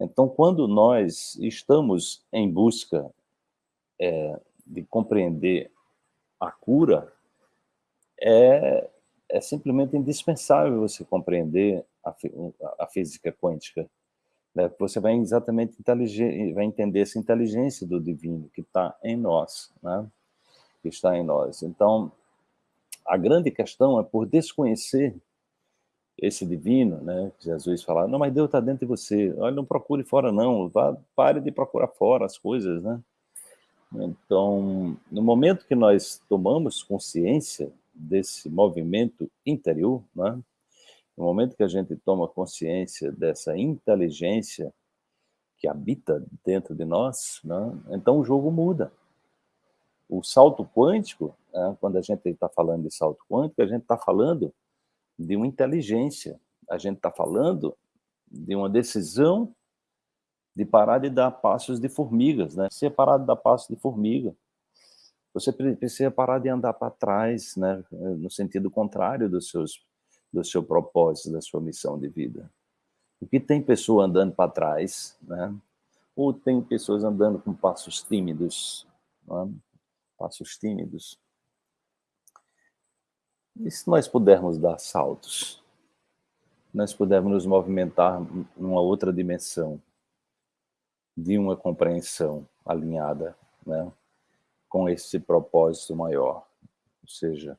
Então, quando nós estamos em busca é, de compreender a cura, é, é simplesmente indispensável você compreender a, a física quântica. Né? Você vai exatamente vai entender essa inteligência do divino que está em nós, né? que está em nós. Então, a grande questão é por desconhecer esse divino, né? Jesus fala, não, mas Deus está dentro de você. Olha, não procure fora não, vá, pare de procurar fora as coisas, né? Então, no momento que nós tomamos consciência desse movimento interior, né? no momento que a gente toma consciência dessa inteligência que habita dentro de nós, né? então o jogo muda. O salto quântico, né? quando a gente está falando de salto quântico, a gente está falando de uma inteligência, a gente está falando de uma decisão de parar de dar passos de formigas, né? Você parar de dar passos de formiga. Você precisa parar de andar para trás, né? No sentido contrário dos seus, do seu propósito, da sua missão de vida. Porque tem pessoa andando para trás, né? Ou tem pessoas andando com passos tímidos, né? passos tímidos. E se nós pudermos dar saltos? Nós pudermos nos movimentar numa outra dimensão, de uma compreensão alinhada né, com esse propósito maior. Ou seja,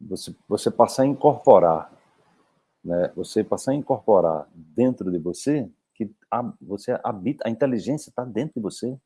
você, você passar a incorporar, né, você passar a incorporar dentro de você, que a, você habita, a inteligência está dentro de você,